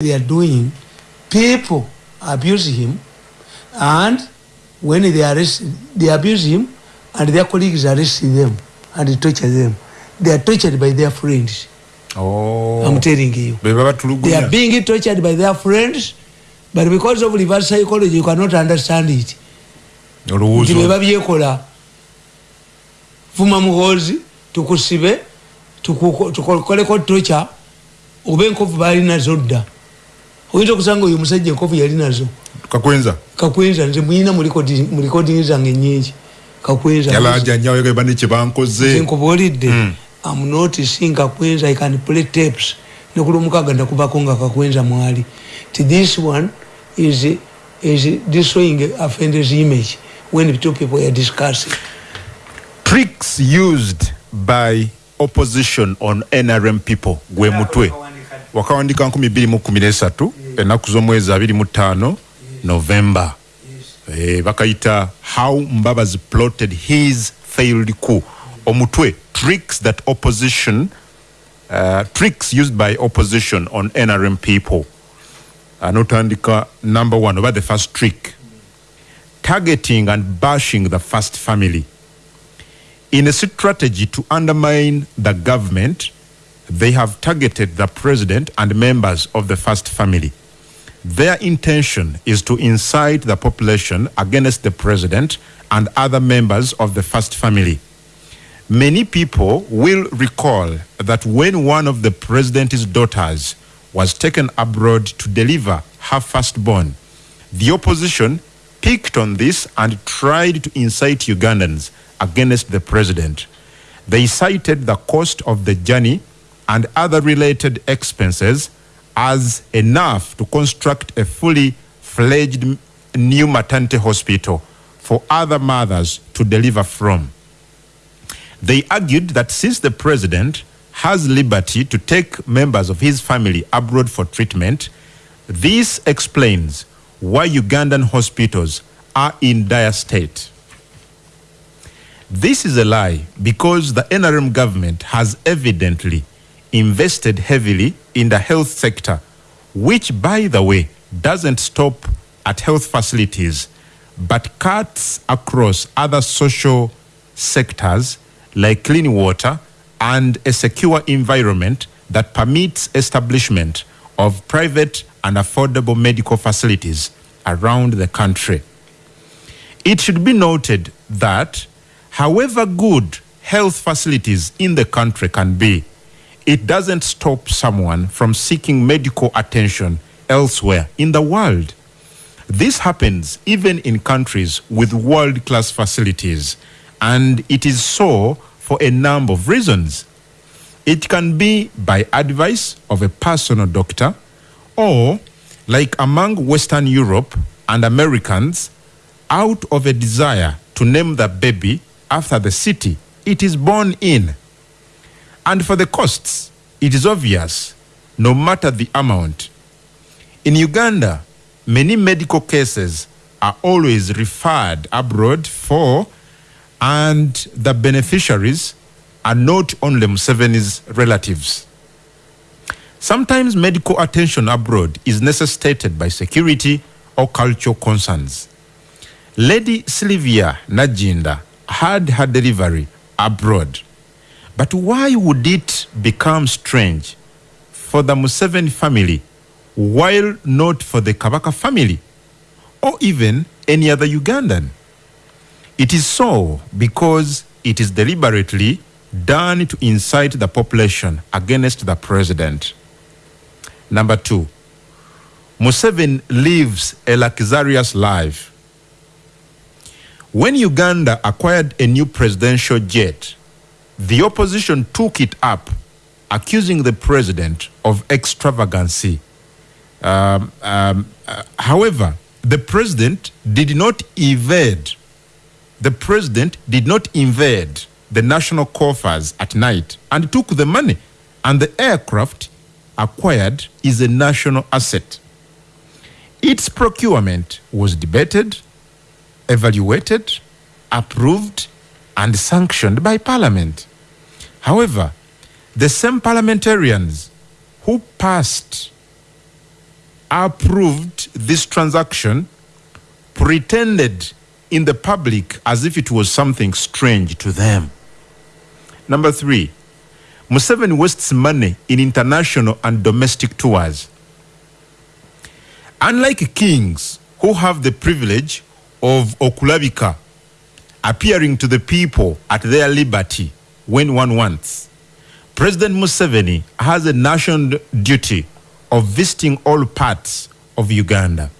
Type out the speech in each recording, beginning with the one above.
they are doing, people abuse him, and when they arrest, they abuse him, and their colleagues arrest them and torture them. They are tortured by their friends. Oh. I'm telling you. They are being tortured by their friends, but because of reverse psychology, you cannot understand it. nti beba byekola fuma muhoozi tukusibe tukoleko tocha oba enkovu balinazo dda oyinza okusanga oyo omusajja enkofu yali nazo? Kakwenza. Kakwenza nze muyina mu likodingi zange enyingi kakwenzaenkobuolidde mm. am seeing kakwenza i can play tapes. Nekulumukaga ndakubako nga kakwenza mwali. Ti this one is, is destroying offenders image when two people are discussing. Tricks used by opposition on nrm people gwe mutwe. Wakawandika 213 enaku z'omwezi 25 november. Eh, bakayita how mbabazi plotted his failed coup. Omutwe tricks that opposition uh, tricks used by opposition on nrm people. Anotandika number one oba the first trick. Targeting and bashing the first family. In a strategy to undermine the government they have targeted the president and members of the first family. Their intention is to incite the population against the president and other members of the first family. Many people will recall that when one of the president's daughters was taken abroad to deliver her firstborn, the opposition picked on this and tried to incite Ugandans against the president. They cited the cost of the journey and other related expenses as enough to construct a fully fledged new maternity hospital for other mothers to deliver from. They argued that since the president has liberty to take members of his family abroad for treatment, this explains why Ugandan hospitals are in dire state. This is a lie because the NRM government has evidently invested heavily in the health sector, which, by the way, doesn't stop at health facilities, but cuts across other social sectors like clean water and a secure environment that permits establishment of private and affordable medical facilities around the country. It should be noted that however good health facilities in the country can be, it doesn't stop someone from seeking medical attention elsewhere in the world. This happens even in countries with world class facilities, and it is so for a number of reasons. It can be by advice of a personal doctor, or like among Western Europe and Americans, out of a desire to name the baby after the city it is born in. And for the costs, it is obvious, no matter the amount. In Uganda, many medical cases are always referred abroad for, and the beneficiaries are not only Museveni's relatives. Sometimes medical attention abroad is necessitated by security or cultural concerns. Lady Sylvia Najinda had her delivery abroad. But why would it become strange for the Museveni family while not for the Kabaka family or even any other Ugandan? It is so because it is deliberately done to incite the population against the president. Number two, Museveni lives a luxurious life. When Uganda acquired a new presidential jet, the opposition took it up, accusing the president of extravagancy. Um, um, uh, however, the president did not evade. The president did not invade the national coffers at night and took the money. And the aircraft acquired is a national asset. Its procurement was debated, evaluated, approved, and sanctioned by Parliament. However, the same parliamentarians who passed approved this transaction, pretended in the public as if it was something strange to them. Number three, Museveni wastes money in international and domestic tours. Unlike kings who have the privilege of okulabika, appearing to the people at their liberty when one wants, President Museveni has a national duty of visiting all parts of Uganda.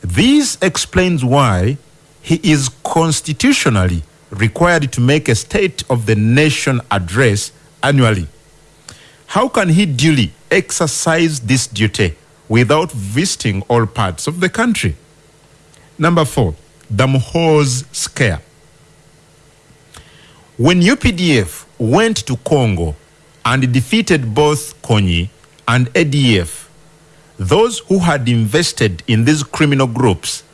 This explains why he is constitutionally required to make a State of the Nation address annually. How can he duly exercise this duty without visiting all parts of the country? Number four, the Muhoozi scare. When UPDF went to Congo and defeated both Kony and ADF, those who had invested in these criminal groups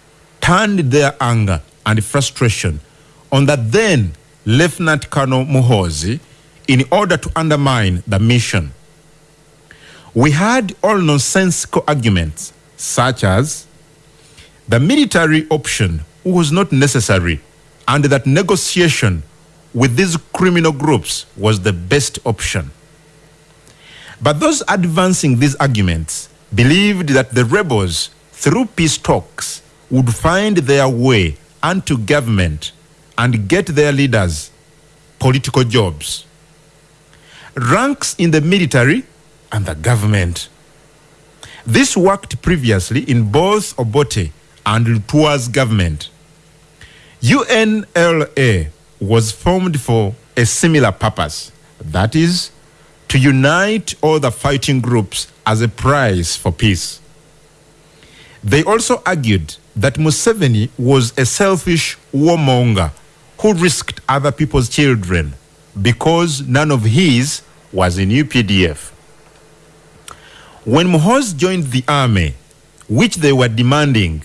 turned their anger and frustration on the then Lieutenant Colonel Muhoozi in order to undermine the mission. We had all nonsensical arguments such as the military option was not necessary and that negotiation with these criminal groups was the best option. But those advancing these arguments believed that the rebels, through peace talks, would find their way unto government and get their leaders political jobs. Ranks in the military and the government. This worked previously in both Obote and Lutua's government. UNLA was formed for a similar purpose, that is, to unite all the fighting groups as a prize for peace. They also argued that Museveni was a selfish warmonger who risked other people's children because none of his was in UPDF. When Muhoozi joined the army, which they were demanding,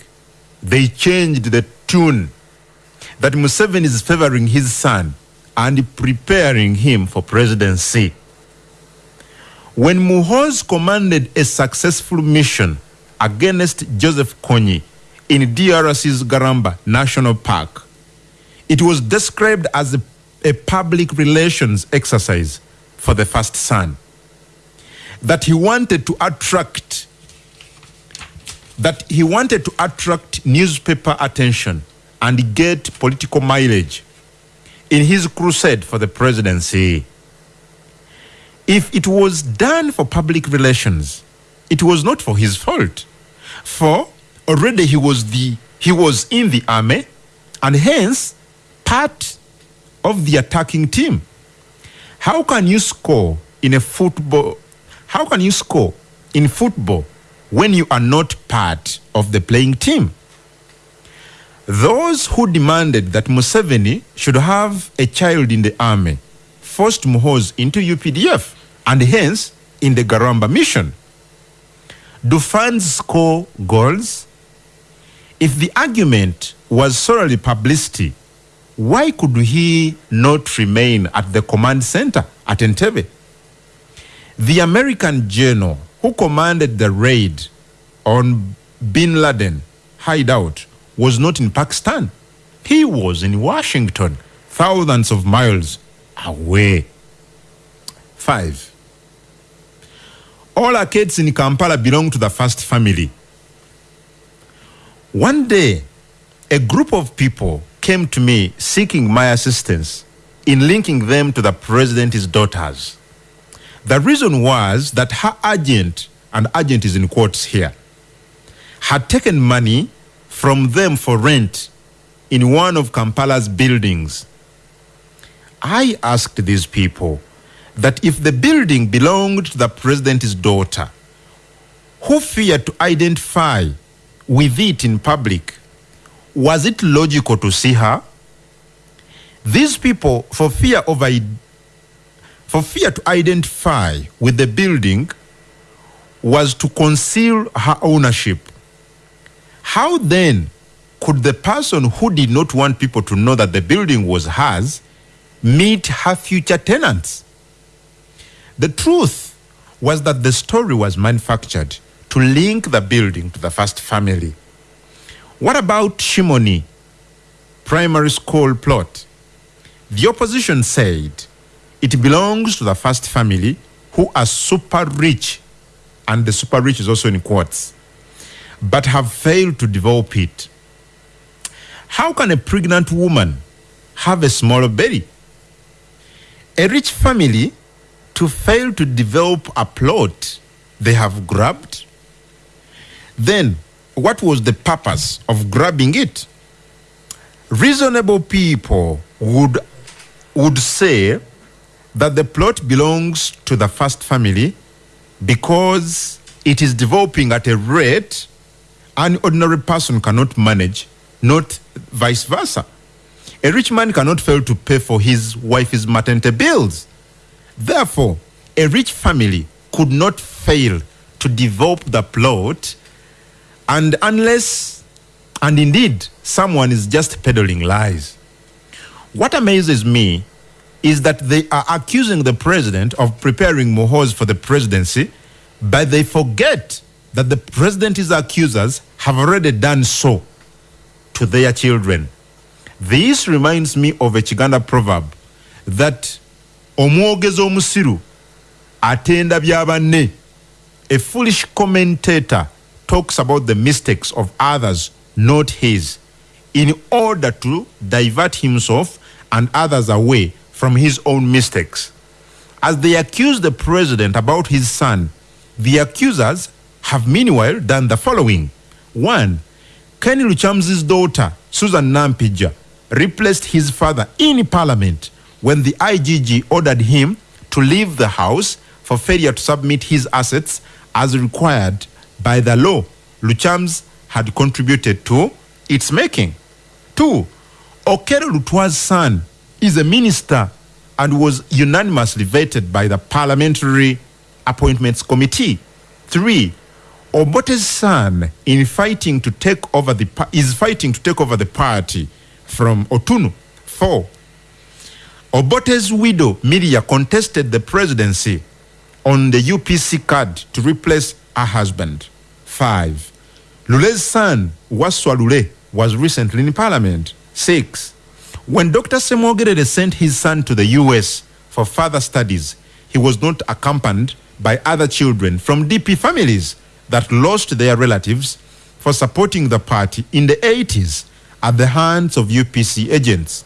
they changed the tune that Museveni is favoring his son and preparing him for presidency. When Muhoozi commanded a successful mission against Joseph Kony in DRC's Garamba National Park, it was described as a, a public relations exercise for the first son. That he wanted to attract that he wanted to attract newspaper attention and get political mileage in his crusade for the presidency. If it was done for public relations, it was not for his fault. For already he was the he was in the army and hence part of the attacking team. How can you score in a football? How can you score in football when you are not part of the playing team? Those who demanded that Museveni should have a child in the army forced Muhoozi into UPDF and hence in the Garamba mission. Do fans score goals? If the argument was solely publicity, why could he not remain at the command center at Entebbe? The American general who commanded the raid on bin Laden hideout was not in Pakistan. He was in Washington, thousands of miles away. Five. All our arcades in Kampala belong to the first family. One day, a group of people came to me seeking my assistance in linking them to the president's daughters. The reason was that her agent, and agent is in quotes here, had taken money from them for rent in one of Kampala's buildings. I asked these people that if the building belonged to the president's daughter, who feared to identify with it in public, was it logical to see her? These people, for fear of for fear to identify with the building, was to conceal her ownership. How then could the person who did not want people to know that the building was hers meet her future tenants? The truth was that the story was manufactured to link the building to the first family. What about Shimoni primary school plot? The opposition said it belongs to the first family who are super rich, and the super rich is also in quotes, but have failed to develop it. How can a pregnant woman have a smaller belly? A rich family to fail to develop a plot they have grabbed? Then, what was the purpose of grabbing it? Reasonable people would, would say that the plot belongs to the first family because it is developing at a rate an ordinary person cannot manage, not vice versa. A rich man cannot fail to pay for his wife's maternity bills. Therefore, a rich family could not fail to develop the plot, and unless, and indeed, someone is just peddling lies. What amazes me is that they are accusing the president of preparing Mohoz for the presidency, but they forget that the president's accusers have already done so to their children. This reminds me of a Chiganda proverb that omwogezi omusiru atenda byabanne a foolish commentator talks about the mistakes of others not his in order to divert himself and others away from his own mistakes as they accuse the president about his son the accusers have meanwhile done the following. One kenny luchamzi's daughter susan nampija replaced his father in parliament when the igg ordered him to leave the house for failure to submit his assets as required by the law luchams had contributed to its making. Two okero lutwa's son is a minister and was unanimously vetted by the parliamentary appointments committee. Three obote's son in fighting to take over the is fighting to take over the party from otunu four. Obote's widow miria contested the presidency on the upc card to replace her husband. Five. Lule's son waswa lule was recently in parliament. Six. When dr semogerere sent his son to the us for further studies he was not accompanied by other children from dp families that lost their relatives for supporting the party in the 80s at the hands of UPC agents.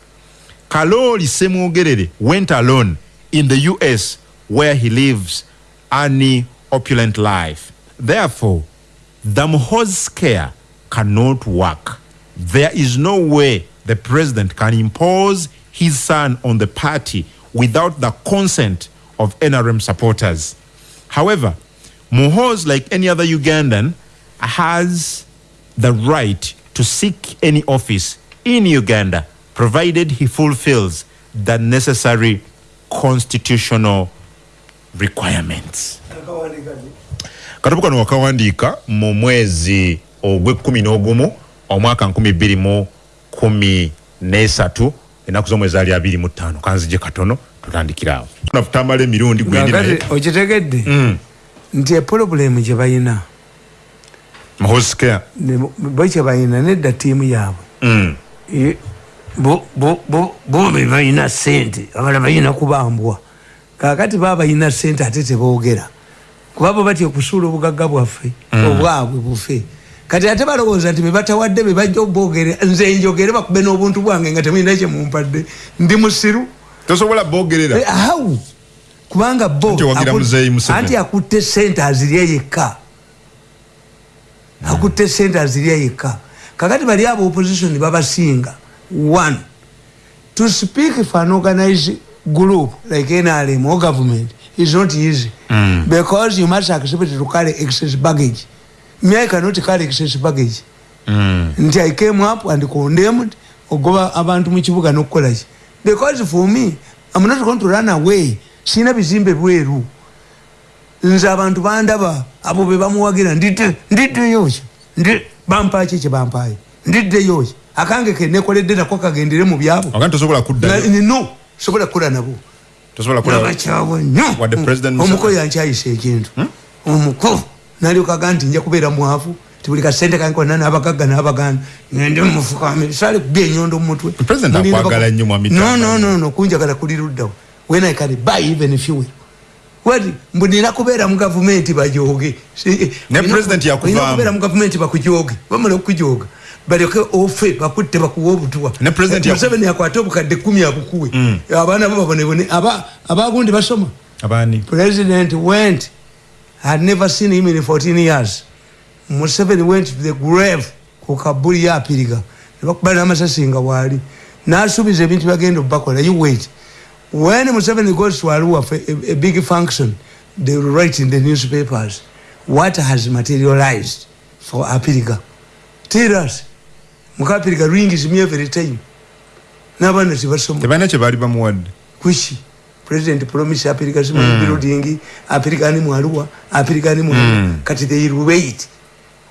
Kaloli Semugerere went alone in the US where he lives an opulent life. Therefore, the Mohoz scare cannot work. There is no way the president can impose his son on the party without the consent of NRM supporters. However, Mohoz, like any other Ugandan, has the right to seek any office in Uganda, provided he fulfills the necessary constitutional requirements. katabu kano wakawandiika mu mwezi ogw'ekkumi n'ogumu omwaka nkumi bbiri mu kumi n'esatu ennaku z'omwezi ali abiri mu ttaano kanzije katono tutandikira awo tutamala emirundi gwendi okitegedde mm. Nti epolobulemu gye balina bo kye balina nedda tiimu yaabwe. Mm. bo be balina sente abala balina kubambwa. Kakati baba balina sente ate teboogera. Kuba bo batya okusuula obugagga bwaffe mm. obwabwe bufe. Kati ate balowooza nti bebatawadde bebajja oboogere nze njogere bakube n'obuntu bwange nga temulina kyemumpadde ndi musiru. Tosobola bogerera eh, awu kubanga bo anti akutte sente azirya yekka. Akutte sente azirya yekka. Kakati bali abo opposition babasinga. One to speak for an organized group like nrm or government is not easy. Mm. because you must accept to carry excess baggage. Me i cannot carry excess baggage. Mm. nti i came up and condemned ogoba abantu mu kibuga n'okukolaki because for me i'm not going to run away sina bizimbe bweru. Nze abantu bandaba abo be bamuwagira ndidde ndiddeyoki ndi bampaki kye bampaye? Ndiddeyoki akange ke nekoledde nako kagendere mu byabo. No sobola kukola nabo. Nabakyawa nnyo. omuko yankyayisa ekintu. Hmm? omuko. Nalyokaga nti nja kubeera mwavu tibuli kasente kange konna n'abagagga n'abaganda ngende mufukami sale kubya enyondo mumutwe nonono kunjagala kuli luddawo when i can buy even fuel wati mbunina kubeera mu gavumenti bajoge. Kubeera mu gavumenti bakujoge. Bamala okujoga baleke ofe bakutte bakuwa obutuwa. Museveni akwate obukadde kumi abukuwe. Mm. abaana bo babonebone abagundi basoma. President went. Had never seen him in 14 years. Museveni went to the grave ku kabuli yapiriga nebakuba namasasi nga waali. Nasuubiza ebintu bagenda obakola you wait when museveni goes to arua for a, a big function they will write in the newspapers what has materialized for apiriga? Tell us. Mukapiriga rings me every time. Nabana tibasoma tebana kye bali bamuwadde kuki president promise apiriga simu mm. building apiriga ni mu arua apiriga ni mu mm. kati they will wait.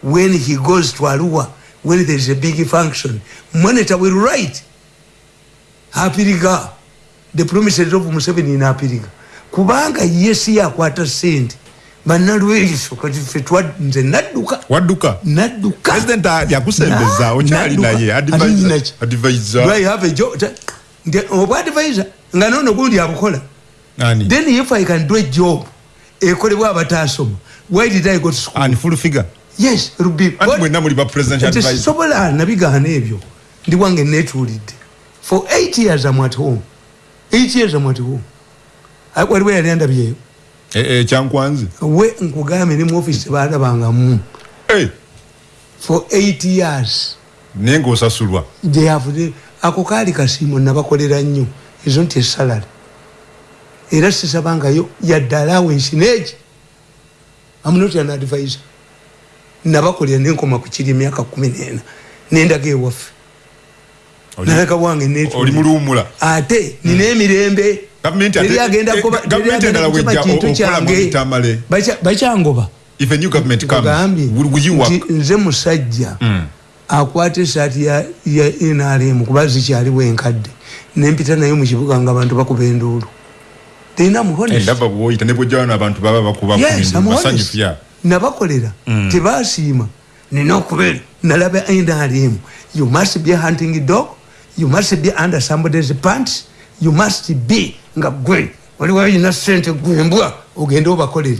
When he goes to Arua, when there is a big function, monitor will write. Apiriga, the promises of Museveni in Apiriga. Kubanga yesi ya kwata senti. Manalweliso kati fetwa nze nadduka. Wadduka? Nadduka. President ya kusembeza, ochali na ye, advisor. Advisor. Do I have a job? Obu advisor, nga nono gundi abukola. Nani? Then if I can do a job, ekolebwa abatasoma, why did I go to school? And full figure? yes rubi sobola nabigaana ebyo ndi wange netuulidde for eight years am at home at home waliwo yali andabyeyo. Ekyankwanzi we nkugambye ne mu office baalabangamu for eight years. Naye ngaosasulwa ako kaali kasiimo nabakolera nnyo. Ezo nti esalary era sisabangayo yadde alawensi neeki amunoti an advisor. Nabakolera nenkoma kukiri emyaka kumi nena. Nendaga ewaffe naleka wange netolimuliwumula ate nina emirembe. Kintu kyange. bakyangoba. Nze musajja hmm. akwata esaati ya nrm kuba zikyaliwo enkadde. Nempita naye mukibuga nga abantu bakuba enduulu. Tena muhonest nabakolera. Mm. tebasiima. Nina okubeera nalaba nrm you must be hunting dog you must be under somebody's pants you must be nga gwe. Waliwo olina sente gwembwa ogende obakolere.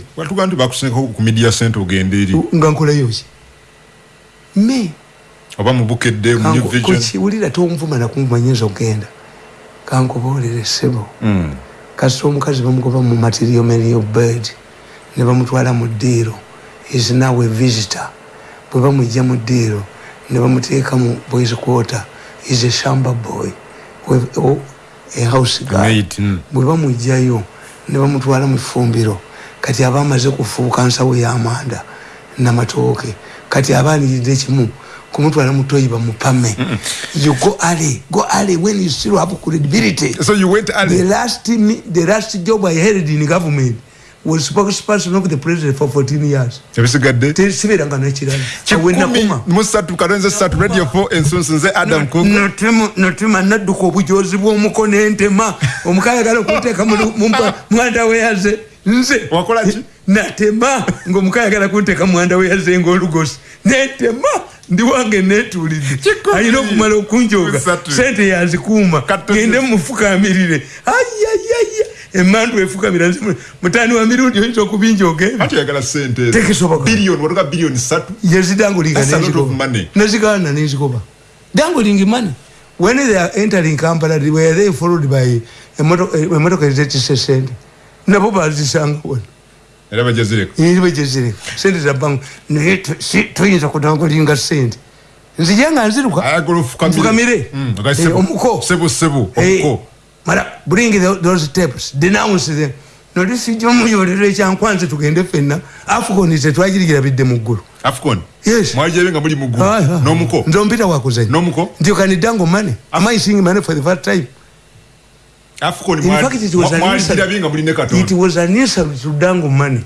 Nga nkolayoki me. Oba mubukedde kukiwulira tonvuma nakumanyinza ogenda. Kankuboolere sebo mm. kasita omukazi bamugoba mu material merial bird ne bamutwala mu ddiiro. Is now a visitor. Bwe bamwijja mu ddiiro ne bamuteeka mu boys quarter is a shamba boy a house guy. Mm. bwe bamwijjayo ne bamutwala mu ifumbiro kati aba amaze kufuuka nsawo y'amanda namatooke kati aba aniridde kimu kumutwala mutoyi bamupame. You go early go early when you still have credibility. So you went early. The last the last job i held in government was spokesperson of the president for 14 years. Ebisigadde tesibiranga nekirala musatu kalonze satu radio 4 ensunsu nze adam notema nadduka obujozi bw'omukono entema omukayagala okuteeka mwanda weyaze nze. Wakolaki natema ngaomukayagala kunteeka mwanda weyaze ngaolugosi netema ndi wange netulidde alina okumala okunjoga. Sente yazikuuma gende mumufukamirire ayayaya emandu efukamira mutani wa mirundi oyinza okubinjogeyezidangulinganezigana nezikoba danguling money. When they are entering kampala were they followed by emotoka ezetisa sente. Nabo bazisanga wona bajezireka sente zabangu naye toyinza kudangulinga sente. Nzija nga nziruka. Nfukamire. Mm, eh, omuko mara bring the, those tapes denounce them nolisi jomuyolero ekyankwanze tugende fenna afcon tetwagirigira bidde muggulu afcon? Yes. Mwajebenga muli muggulu ah, ah. nomuko nzo mpita wakuzanya nomuko ndio kanidango money am i seeing money for the first time? Afcon in fact it was mwajebenga binga muli nekato. It was an insult to dango money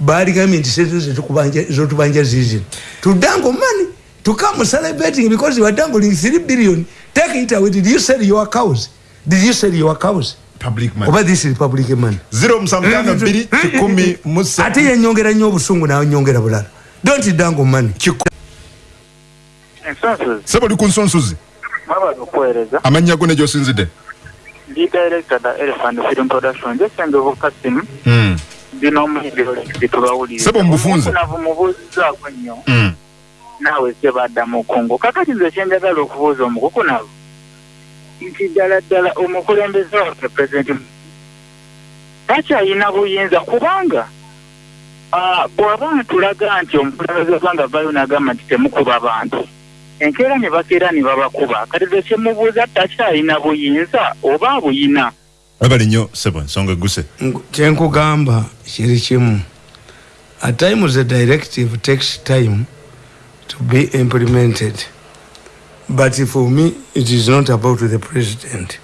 bali kama nti setu zetu kubanja zo tubanja zizi to dango money to come celebrating because you are dangling 3 billion. Take it away. Did you sell your cows Did you sell your cows? public money. Oba this republic money. Zero musamukana biri kikumi musa. Ate yenyongera nnyo obusungu nawe nyongera bulala. Don't dango money. Sebo li ku nsonsuzi amannya go ne gyosinzidde. Ndi director da elephant film production jesenge obukasimu ndina omuyigiro lekitulawulire sebo mubufunze navu mubuuzizaako nnyo. Mm. naawe sebadda mukungu kakati nze kyenjagala okubuuza omukukunavu nti ddala ddala omukulembeze waffe pulezidenti takyayina buyinza kubanga bw'aba ntulaga nti omukulembeze wabanga vayo nagamba nti temukuba bantu enkeera ne bakeera ne babakuba kati ze kyemubuuza takyayina buyinza oba abuyina abali nnyo sebo ensonga egguse. Kyenkugamba kiri kimu. At times the directive takes time to be implemented but for me it is not about the president.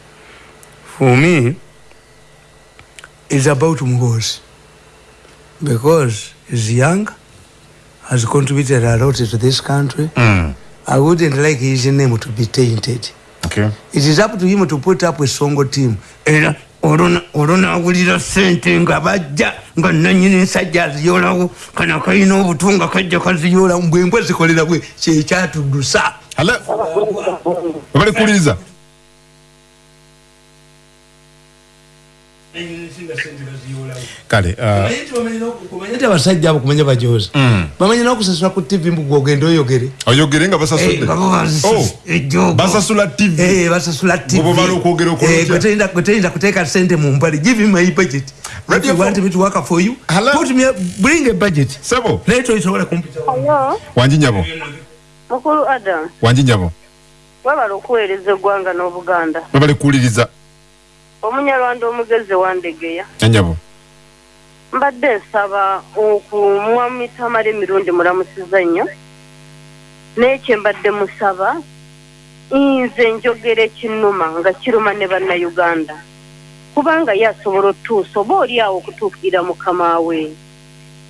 For me it's about mugozi because he's young has contributed a lot to this country. Mm. i wouldn't like his name to be tainted. Okay. it is up to him to put up a songo team. Era olonawulira sente nga bajja nga nanyini ensajja aziyolawo kana kalina obutunga kajja kaziyolawo bwembwe zikolera bwe kyekyatudusa obalekuwuliriza kale kumanya nti abasajja abo kumanya bajoza bamanya nokusasula ku tv mbuga ogenda oyogere oyogere nga basasula tv basasula tvgweteyinza kuteeka sente mu mpale. Give my budget. If you want me to work for you, Hello? put me, bring a budget. Sebo. Later it's all Mukulu Adam. Wanji nyabo. Wabala okuweereza eggwanga n'Obuganda. Wabale kuwuliriza. Omunyarwanda omugezi wandegeya. Nyabo. Mbadde nsaba okumwa mitamala emirundi mulamusiza nnyo. N'ekyo mbadde musaba nze njogera ekinnuma nga kiruma ne bannayuganda. kubanga ye asobola otuusa oba oli awo okutuukirira mukama we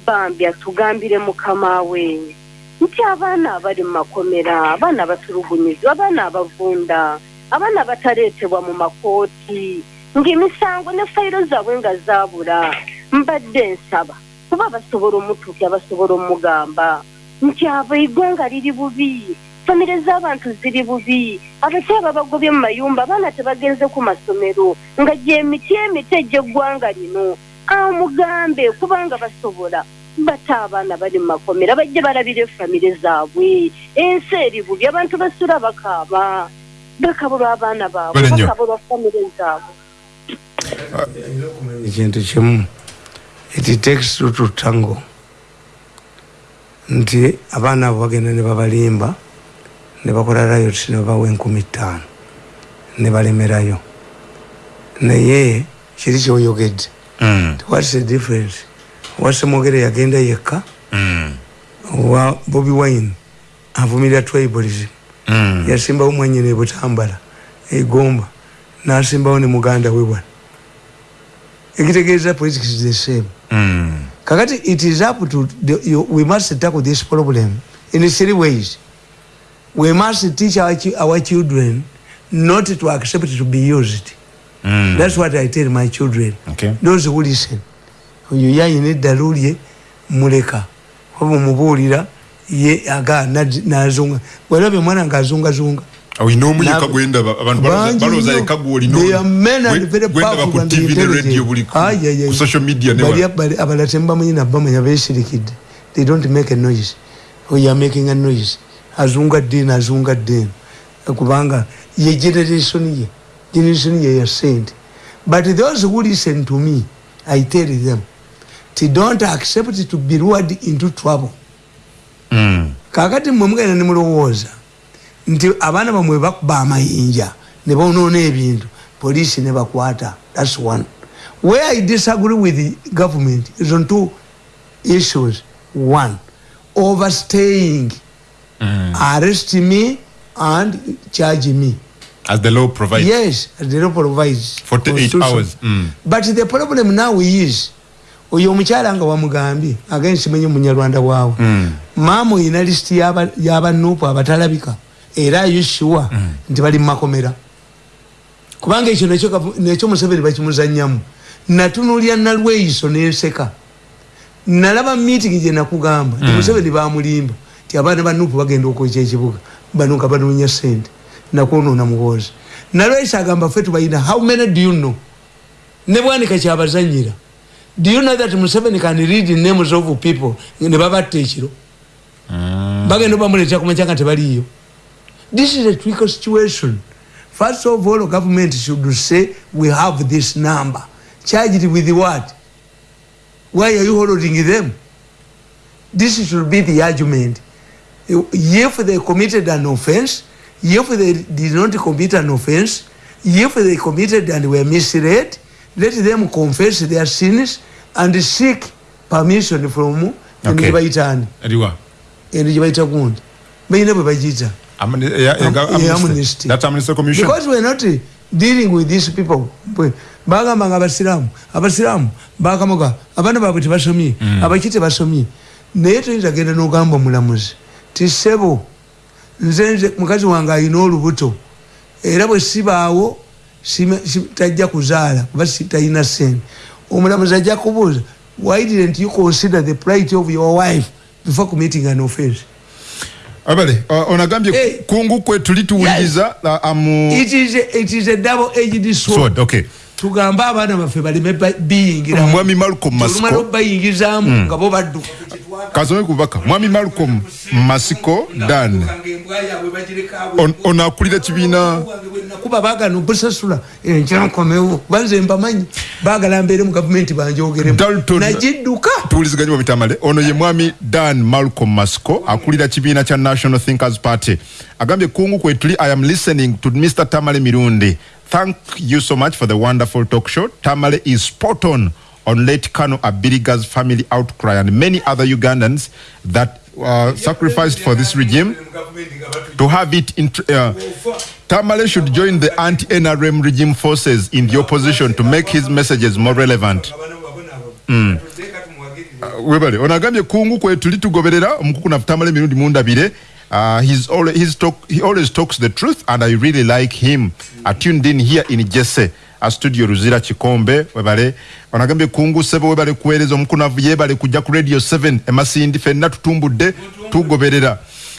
bambi atugambire mukama we nti abaana abali mu makomera abaana abatulugunyizibwa abaana abavunda abaana abataleetebwa mu makooti ng'emisango ne fayiro zaabwe nga zaabula mbadde nsaba kuba basobola omutuukya basobola omugamba. Nti abo eggwanga liri bubi famire z'abantu ziri bubi abakyala bagobye mu mayumba abaana tebagenze ku masomero nga gyemiti emiti egy'eggwanga lino. Amugambe kubanga basobola bata abaana bali mu makomera bajje balabire famire zaabwe. Ensi eri bubi abantu basula bakaaba bakabulwa abaana baabwe bakabulwa famire zaabwe. Ekintu kimu it takes two to tango. Nti abaana abo bagenda ne babalimba nebakola riot nebabawa enkumi ttaano nebalemerayo naye kiri kyoyogedde. Mm. whats the difference wasemwogere yagenda yekka mm. wa bobi wine avumirira tribalism mm. yasimbawo mwanyina ebutambala egomba nasimbawo ne muganda we wana ekitegeeza politics is the same mm. kakati it is up to the, you, we must tackle this problem in three ways we must teach our, our children not to accept to be used mm. that's what i tell my children okay. those who listen oyo yayina eddalu lye muleka. Oba omubuulira ye aga nazunga bwerabye omwana nga azungazunga olina omuyeka gwendaba abantu balooza yeka gwolingwendaba ku tv ne radio buli ku social media abala temubamanyi nabamanya besirikidde they don't make a noise. Oyo amaking a noise. Azunga ddeeni azunga ddeeni kubanga ye generation ye generation ye ya sente but those who listen to me i tell them ti don't accept to be lured into trouble. Mm. kakati mwe mugenda ne mulowooza nti abaana bamwe bakuba amayinja ne bonoona ebintu poliisi ne bakwata. Thats one. Where i disagree with the government is on two issues. One overstaying. Mm. arrest me and charge me. As the law provides. Yes as the law provides 48 hours. Mm. but the problem now is oyo omukyala nga wamugambye agende simenye munyarwanda waawe mm. maama oyina lisiti yabanuupu abatalabika era ayushuwa mm. nti bali mumakomera kubanga ekyo nekyo museveni bakimuzanyamu. Natunulya nalweiso nenseka nalaba meeting gye nakugamba mm. museveni bamulimba ti abaana banupu bagenda okwekya ekibuga bano nga banoonya sente nakwonoona muwoozi nalweiso agamba ffe tubalina how many do you know? Ne bwanika kyabazanyira do you know that museveni can read names of people? Ne babatta ekiro mm. bagenda bamuleetera kumakyanga tebaliyo this is a trickle situation. First of all government should say we have this number. Charged with what? Why are you holding them? This should be the argument. If they committed an offense if they did not commit an offense if they committed and were misled let them confess their sins and seek permission from endibaitani endibaita gundi baina bwe bagita because we're not dealing with these people. Bagamba nga abasiramu abasiramu bakamuga abaana baabwe tebasomye abaki tebasomye naye toyinza genda nogamba omulamuzi ti sebo nze mukazi wange ayina olubuto era bwe sibaawo tajja kuzaala kuba talina sente omulamuzi ajja kubuuza why didn't you consider the plight of your wife before committing an offense abale onagambye hey. kungu kwe tulituwuliriza yes. uh, amu it is a, it is a double edged sword, sword okay tugamba abaana baffe baleme biyingira. Mwami malcolm masiko. bayingizamu mm. nga bo badduka kasome kubaka mwami malcolm masiko dan. Ono akulira kibiina kuba bagana obusasula enkyankomewo banze mbamanyi. Bagala mbeere mu gavumenti banjogeremnagidduka tuwuliziganye mubitamale ono ye mwami dan malcolm masiko akulira kibiina kya national thinkers party. Agambye kungu kwetuli i am listening to mr. Tamale mirundi thank you so much for the wonderful talk show. Tamale is spot on on late Kano Abiriga's family outcry and many other Ugandans that uh, sacrificed for this regime to have it in. Uh, Tamale should join the anti-NRM regime forces in the opposition to make his messages more relevant. Mm. Uh, webale onagambye kungu kwe tuli tugoberera omukuku nafu tamale mirundi mundabire Uh, he's always, he's talk, he always talks the truth, and I really like him. I tuned in here in Jesse. a studio Ruzira Chikombe webale wanagambe kungu sebo webale kueleza omukunavu yebale kujja ku radio 7 emasindi fenna tutumbudde tugoberera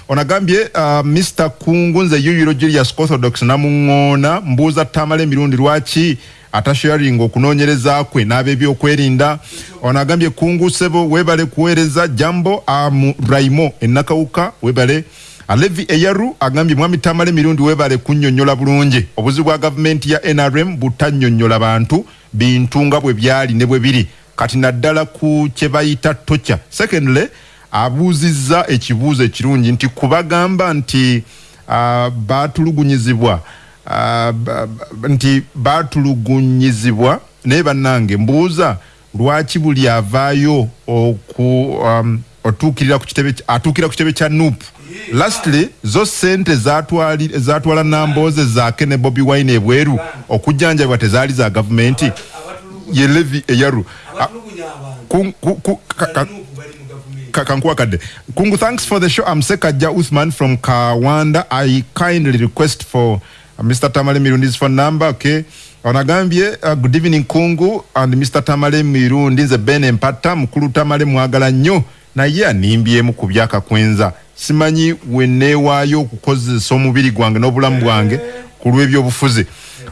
onagambye uh, Mr kungu nze yuyiro Julius Orthodox namuŋŋoona mbuuza tamale emirundi lwaki atasharinga okunoonyereza kwe n'ab'ebyokwerinda. Onagambye kungu sebo webale kuweereza jambo amu raimo enakawuka webale alevi eyaru agambye mwami tamale emirundi webale kunnyonnyola bulungi. Obuzi bwa gavumenti ya nrm butannyonnyola bantu bintu nga bwe byali ne bwe biri. Kati naddala ku kye bayita tocha secondly abuuzizza ekibuuzo ekirungi nti kubagamba nti uh, baatulugunyizibwa nti baatulugunyizibwa naye bannange mbuuza lwaki buli avaayo oku um, otuukirira ku kitebe atuukira ku kitebe kya nuupu? Lastly zo sente zatwala nambooze zaake ne bobi wine ebweru okujjanjabibwa tezaali za gavumenti. Ye levi eyaru kankuwakadde. Kungu thanks for the show. I'm sekaja uthman from kawanda. I kindly request for mr tamale mirundi's phone number okay? Onagambye uh, good evening kungu and mr tamale mirundi nze ben empata mukulu tamale mwagala nnyo naye animbyemu ku byakakwenza simanyi weneewaayo okukozesa omubiri gwange n'obulamu bwange ku lw'ebyobufuzi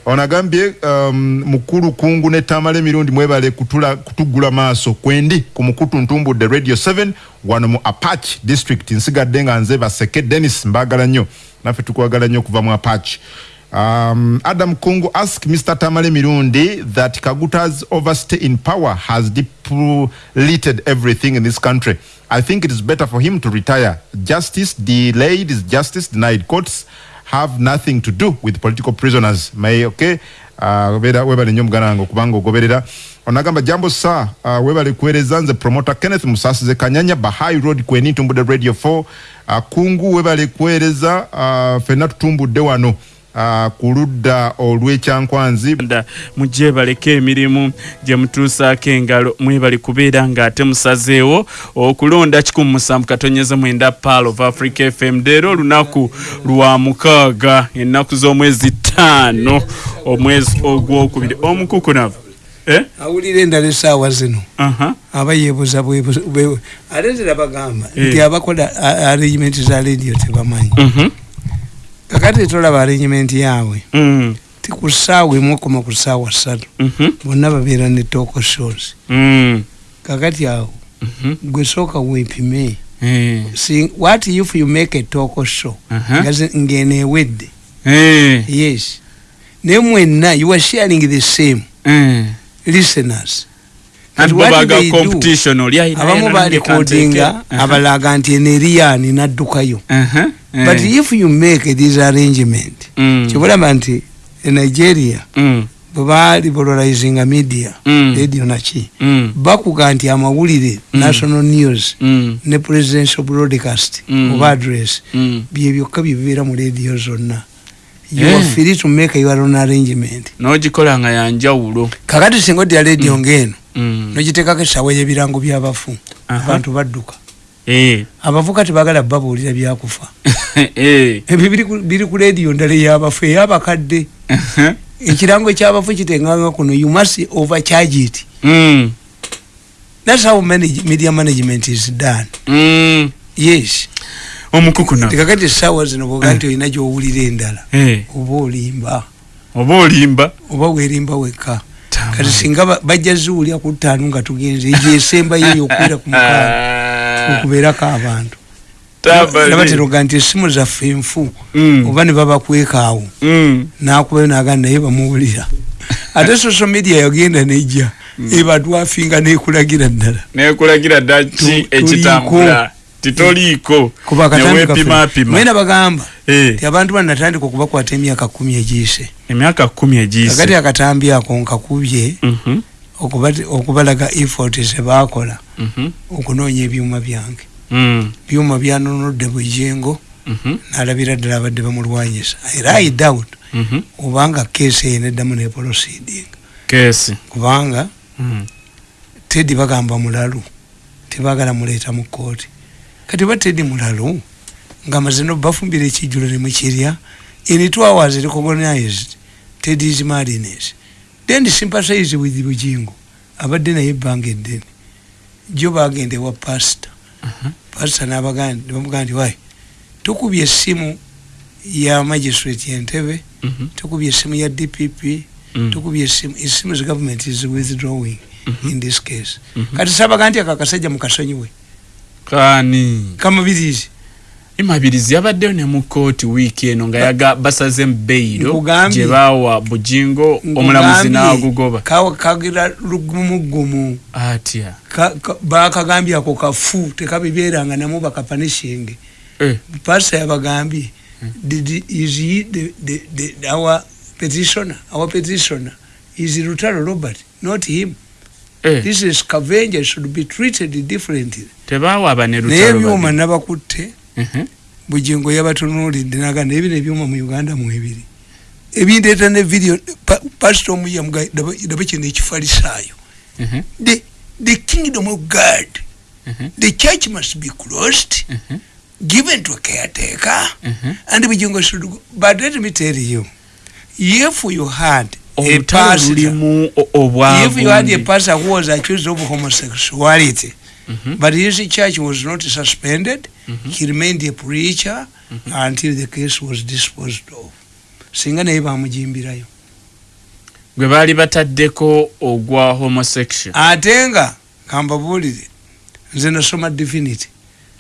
onagambye um, mukulu kungu ne tamala emirundi mwebale kutula, kutugula maaso kwendi ku mukutu ntumbudde radio 7 wano mu apach district. Nsigadde nga nze baseke denis mbaagala nnyo naffe tukwagala nnyo okuva mu apach um, adam kungu ask mr tamale mirundi that kaguta's overstay in power has depleted everything in this country I think it is better for him to retire. Justice delayed is justice denied. Courts have nothing to do with political prisoners. May okay. Uh, webale nnyo muganda wange okubanga ogoberera onagamba jambo sa uh, webale nze promoter kenneth musasize kanyanya bahai road kweni ntumbudde radio 4 uh, kungu webale kuweereza uh, fenna tutumbudde wano ku ludda olw'ekyankwanzi mujje baleke emirimu gye mutuusaako engalo mwebali kubeera ng'ate musazeewo okulonda 1 katonyeza mwenda pal of africa fm leero olunaku lwa mukaaga ennaku z'omwezi ttaano omwezi ogwokubiri omukukunavu eh? awulira endala esaawa zino aba yebuza ate zirabagamba eh. nti abakola arrangement za radio tebamanyi mhm. Kakati tolaba arrangement yaabwe mm. ti ku ssaawa emu okoma ku ssaawa ssatu mhm. bonna babeera ne toko shows. Mm. kakati awo mhm. gwe sooka weepime. Eh. what if you make a toko show? Ngeneewedde yes. Naye mwenna you are sharing the same listeners. Abamu balikodinga abalaga nti eneriyani naddukayo but if you make this arrangement mm. kibulaba nti enigeria mm. bwebaali polarizinga media mm. radio naki bakuga nti amawulire national news ne presidential broadcast oba address byebyokka byebibeera mu radio zonna you are eh. free to make your own arrangement nogikola nga yanjawulo kakati singa odya radio mm. ngeno mm. nogitekako esawa yebirango byabafu abantu badduka eh. abafu kati bagala babuulira byakufa. Eh. ebyo biri ku radio ndala eyabafu eyabakadde. Ekirango ekyabafu kitenganga kuno you must overcharge it. Mm. thats how media management is done. Yes. Omukukuna tekakati esawa zino boga nti olina gyowulira endala eh. oba olimba. Oba olimba. Oba werimba wekka. Kati singa bajja ziwulya ku ttaano nga tugenze egyesembayo eyokwira ku mukaaga okubeerako abantu. Nabateroga nti esimu zaffe enfu mm. oba ne babakwekaawo mm. nakubayo naga naye bamuwulira. Ate social media yagenda nejja mm. ebatwafinga nekulagira ddala. Nekulagira ddala ki? Ekitambula. titoliiko mwena bagamba eh. ti abantu banatandika okubakwata emyaka kumi egiyise. Emyaka kumi egiyise. Agati akatambi ako nkakubye mhm. Okubalaga effort zebakola mhm. okunoonya ebyuma byange mm. byuma byanonodde bujengo mhm. nalabira ddala abadde bamulwanyisa era i doubt obanga keesi eyo neddamu neproceeding kubanga mm. tedi bagamba mulalu tebagala muleeta mu kooti kati batedi mulalo nga mazino bafumbira ekijulo nemukirya in two hours recognized tedis marines then sympathize with bujingo abadde naye ebbanga eddene. Jo bagende wa pasta uh-huh. pasta nabamugaa nti wayi tukubye essimu ya magistrate yentebe uh-huh. tukubye essimu ya dpp uh-huh. tukubye essimu essimu zi government is withdrawing in this case. Kati sabaga nti akakasajja mukasonyiwe kani kamabirizi imabirizi yabaddeyo ne mu kooti wiiki eno nga yaga basaze mbeiro gye bawa bujingo omulamuzi n'agugoba. Kagira lugumugumu atya? Bakagambye ako kafu tekabibeeranga namu bakapanishinge eh. pasa yabagambye our petitioner our petitioner? Is rutaro robert? Not him. Eh. this is scavenger should be treated differently. Tebawa naye ebyuma nabakutte uh-huh. bujingo yabatunulidde naga naye bino ebyuma mu uganda mwebiri ebindeeta ne video pasito omuyamudaba kino ekifalisaayo uh-huh. the kingdom of god uh-huh. the church must be closed given to caretaker and bujingo should go but let me tell you if you had a pastor if you had a pastor who was accused of homosexuality Mm -hmm. But his church was not suspended. Mm -hmm. He remained a preacher mm -hmm. until the case was disposed of. Singa naye bamujimbirayo. Gwe baali bataddeko ogwa homosexual. Ate nga kambabuulire nze nasoma divinity.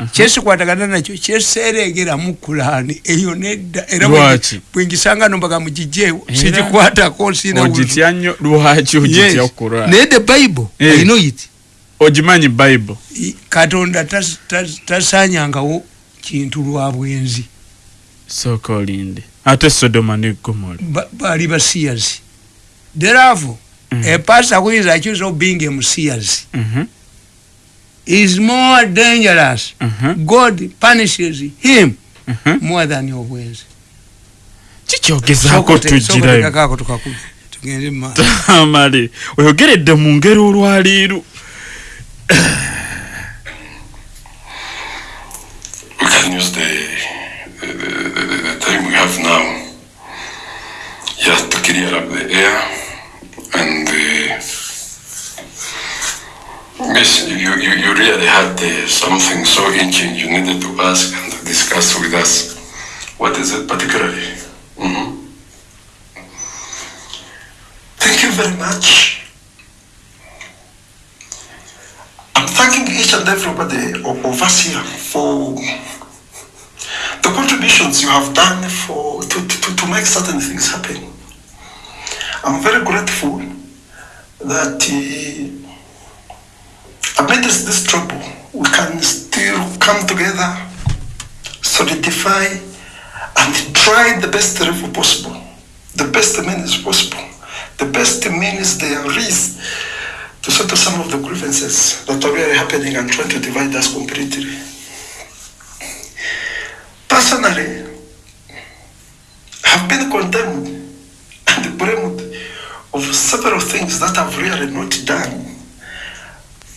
kyesikwatagana nakyo kyeseregera mu kulaani eyo nedda era bwengisanga nombaga mugijeewo sikikwatako sinaye the bible eh. i know it ogimanyi bible. Katonda tasanyangawo kintu lwa bwenzi. Soka olinde ate sodoma ne gomora. Bali basiyazi therefore mm -hmm. a pastor who is accused of being a msiyazi mm -hmm. is more dangerous. Mm -hmm. god punishes him mm -hmm. more than your bwenzi. Kikyogezaako tugiraamale oyogeredde mu ngeri olwaliiru we can use the, the, the, the, time we have now just to clear up the air and uh, Miss, you, you, you really had uh, something so itching you needed to ask and discuss with us. What is it particularly? Mm -hmm. Thank you very much. And everybody us here for the contributions you have done for to, to, to make certain things happen. I'm very grateful that uh, amidst this trouble, we can still come together, solidify and try the best level possible, the best means possible. The best means there is to settle some of the grievances that are really happening and trying to divide us completely. Personally, I've been condemned and blamed of several things that I've really not done.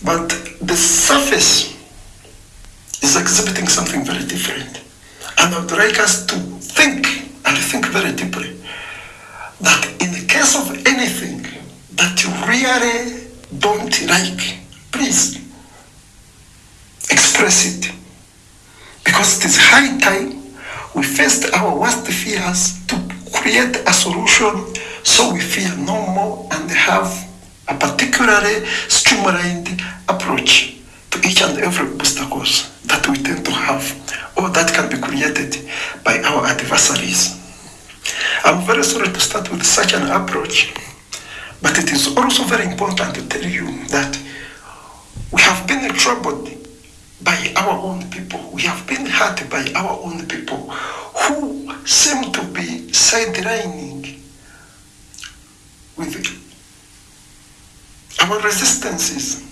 But the surface is exhibiting something very different. And I would like us to think and think very deeply that in the case of anything that you really don't like, please express it. Because it is high time we faced our worst fears to create a solution so we fear no more and have a particularly streamlined approach to each and every obstacles that we tend to have or that can be created by our adversaries. I'm very sorry to start with such an approach, but it is also very important to tell you that we have been troubled by our own people. We have been hurt by our own people who seem to be sidelining with our resistances,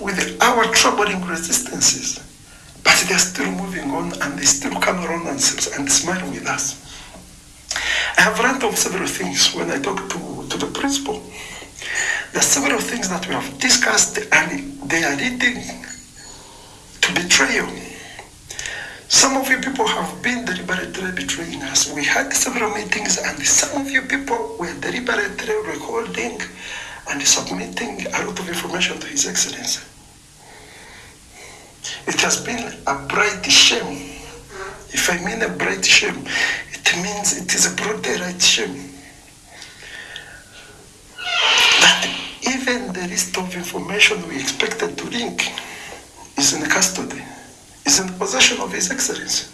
with our troubling resistances. But they're still moving on and they still come around and, and smile with us. I have learned of several things when I talk to, to the principal. There are several things that we have discussed and they are leading to betrayal. Some of you people have been deliberately betraying us. We had several meetings and some of you people were deliberately recording and submitting a lot of information to His Excellency. It has been a bright shame. If I mean a bright shame, it means it is a daylight shame. That even the list of information we expected to link is in custody, is in possession of His Excellency.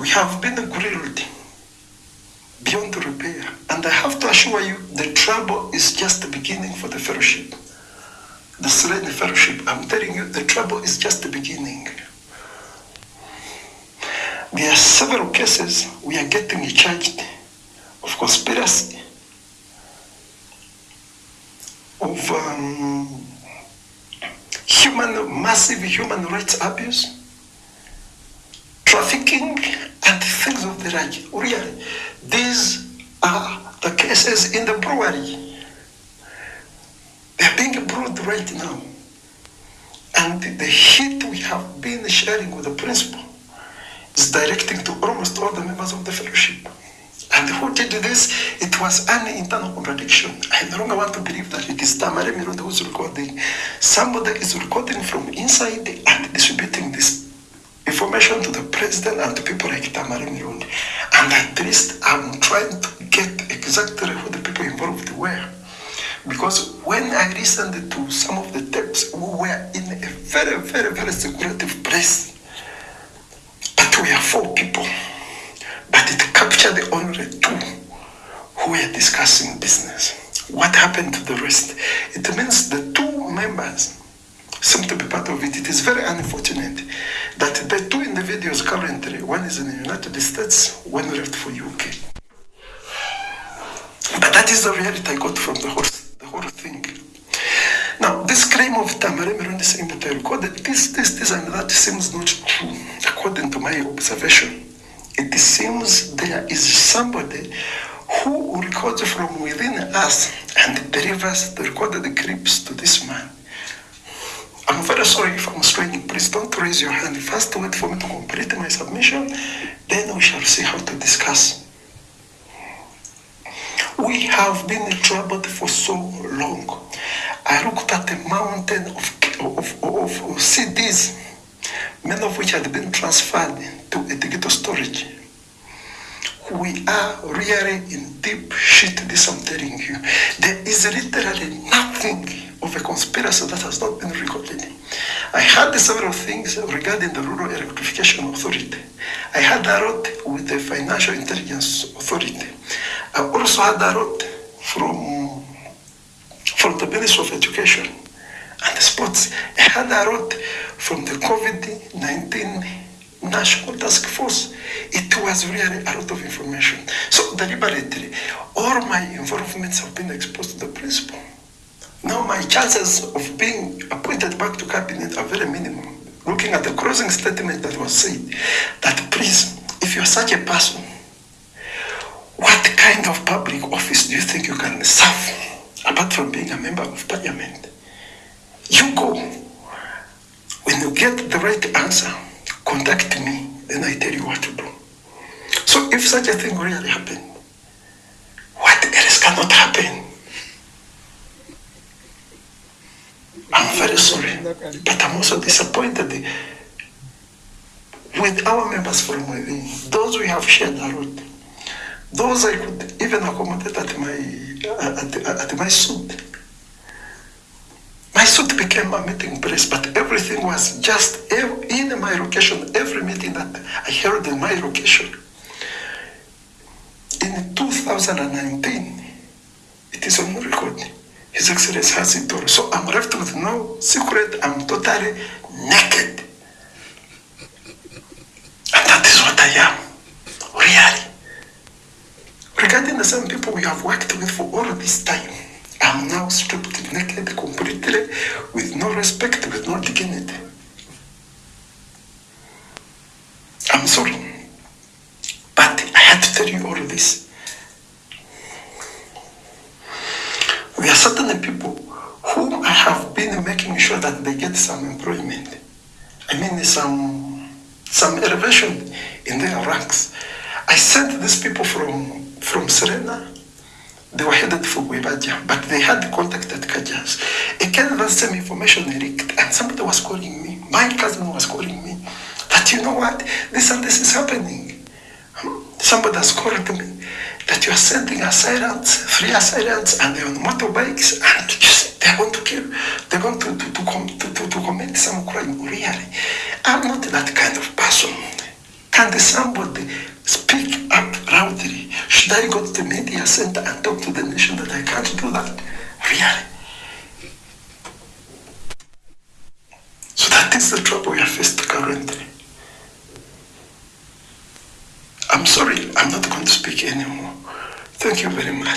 We have been grilled beyond repair. And I have to assure you, the trouble is just the beginning for the fellowship the Serene Fellowship, I'm telling you, the trouble is just the beginning. There are several cases we are getting charged of conspiracy, of um, human, massive human rights abuse, trafficking, and things of the like. Really, these are the cases in the brewery. They're being brought right now. And the heat we have been sharing with the principal is directing to almost all the members of the fellowship. And who did this? It was an internal contradiction. I no longer want to believe that it is Tamare Mirundi who is recording. Somebody is recording from inside and distributing this information to the president and to people like Tamare Mirundi. And at least I'm trying to get exactly who the people involved were. Because when I listened to some of the tapes, we were in a very, very, very secretive place. But we are four people. But it captured only discussing business. What happened to the rest? It means the two members seem to be part of it. It is very unfortunate that the two individuals currently, one is in the United States, one left for UK. But that is the reality I got from the horse whole thing. Now, this claim of Merundi saying that I recorded this, this, this, and that seems not true, according to my observation. it seems there is somebody who records from within us and delivers the recorded clips to this man. I'm very sorry if I'm straining. Please don't raise your hand. First, wait for me to complete my submission. Then we shall see how to discuss. We have been troubled for so long. I looked at a mountain of, of, of, of CDs, many of which had been transferred to a digital storage. We are really in deep shit, this I'm telling you. There is literally nothing of a conspiracy that has not been recorded. I had several things regarding the Rural Electrification Authority. I had a lot with the Financial Intelligence Authority. I also had a lot from, from the Ministry of Education and the Sports. I had a lot from the COVID-19 National Task Force. It was really a lot of information. So deliberately, all my involvements have been exposed to the principal. Now my chances of being appointed back to cabinet are very minimum. Looking at the closing statement that was said, that please, if you're such a person, what kind of public office do you think you can serve apart from being a member of parliament? You go. When you get the right answer, contact me, then I tell you what to do. So if such a thing really happened, what else cannot happen? I'm very sorry, but I'm also disappointed with our members from within, those we have shared a lot, those I could even accommodate at my at, at my suit. My suit became a meeting place, but everything was just in my location, every meeting that I held in my location. In 2019, it is on record. His Excellency has it all. So I'm left with no secret. I'm totally naked. And that is what I am, really. Regarding the same people we have worked with for all this time, I'm now stripped naked completely with no respect, with no dignity. Was calling me. My cousin was calling me that you know what, this and this is happening. Hmm? Somebody has called me that you are sending assailants, three assailants, and they're on motorbikes, and they're going to kill, they're going to, to, to, com, to, to, to commit some crime. Really, I'm not that kind of person. Can somebody speak up loudly? Should I go to the media center and talk to the nation that I can't do that? Really? That is the trouble we are faced currently. I'm sorry, I'm not going to speak anymore. Thank you very much.